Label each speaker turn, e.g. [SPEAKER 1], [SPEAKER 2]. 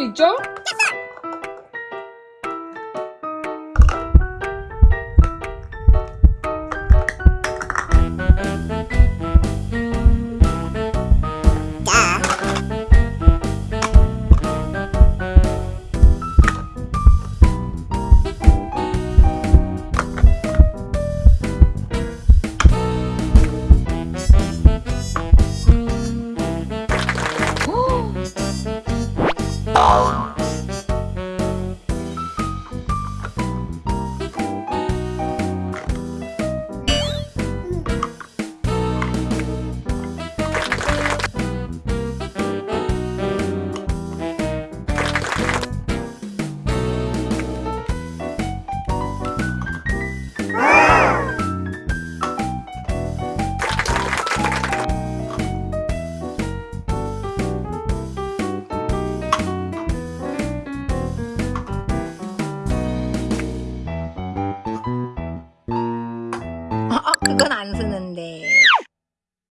[SPEAKER 1] 수 있죠? down.